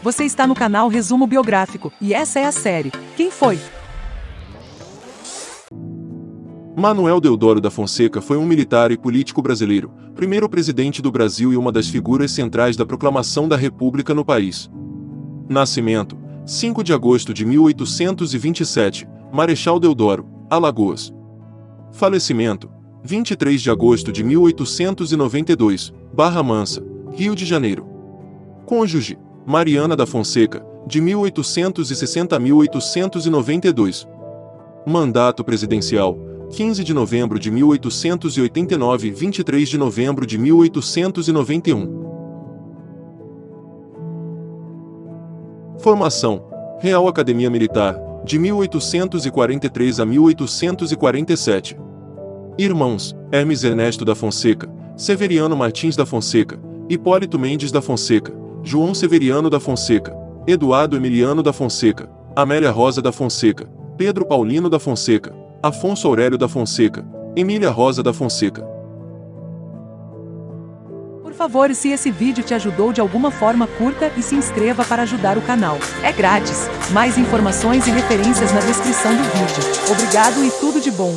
Você está no canal Resumo Biográfico e essa é a série Quem foi? Manuel Deodoro da Fonseca foi um militar e político brasileiro, primeiro presidente do Brasil e uma das figuras centrais da proclamação da República no país. Nascimento: 5 de agosto de 1827, Marechal Deodoro, Alagoas. Falecimento: 23 de agosto de 1892, Barra Mansa, Rio de Janeiro. Cônjuge: Mariana da Fonseca, de 1860 a 1892. Mandato presidencial: 15 de novembro de 1889 23 de novembro de 1891. Formação: Real Academia Militar, de 1843 a 1847. Irmãos: Hermes Ernesto da Fonseca, Severiano Martins da Fonseca, Hipólito Mendes da Fonseca, João Severiano da Fonseca, Eduardo Emiliano da Fonseca, Amélia Rosa da Fonseca, Pedro Paulino da Fonseca, Afonso Aurélio da Fonseca, Emília Rosa da Fonseca. Por favor, se esse vídeo te ajudou de alguma forma, curta e se inscreva para ajudar o canal. É grátis. Mais informações e referências na descrição do vídeo. Obrigado e tudo de bom.